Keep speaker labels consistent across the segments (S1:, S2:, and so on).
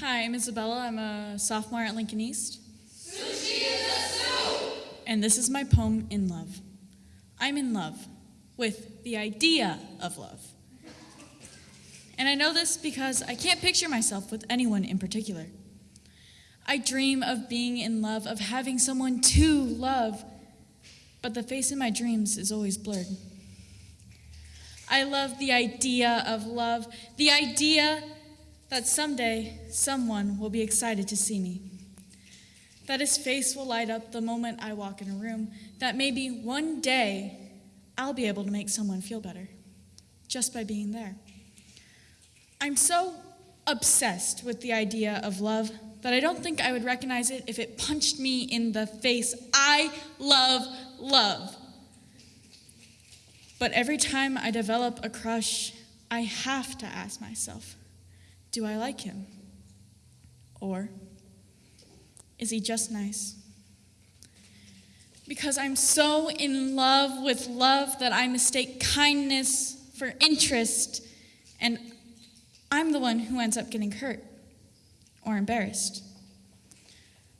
S1: Hi, I'm Isabella. I'm a sophomore at Lincoln East. Sushi is a soup! And this is my poem, In Love. I'm in love with the idea of love. And I know this because I can't picture myself with anyone in particular. I dream of being in love, of having someone to love, but the face in my dreams is always blurred. I love the idea of love, the idea that someday someone will be excited to see me. That his face will light up the moment I walk in a room, that maybe one day I'll be able to make someone feel better just by being there. I'm so obsessed with the idea of love that I don't think I would recognize it if it punched me in the face. I love love. But every time I develop a crush, I have to ask myself do I like him? Or is he just nice? Because I'm so in love with love that I mistake kindness for interest, and I'm the one who ends up getting hurt or embarrassed.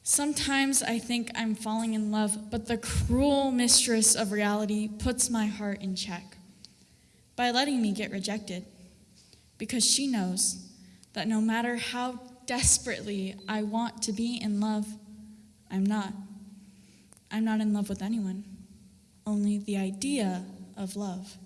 S1: Sometimes I think I'm falling in love, but the cruel mistress of reality puts my heart in check by letting me get rejected because she knows that no matter how desperately I want to be in love, I'm not. I'm not in love with anyone, only the idea of love.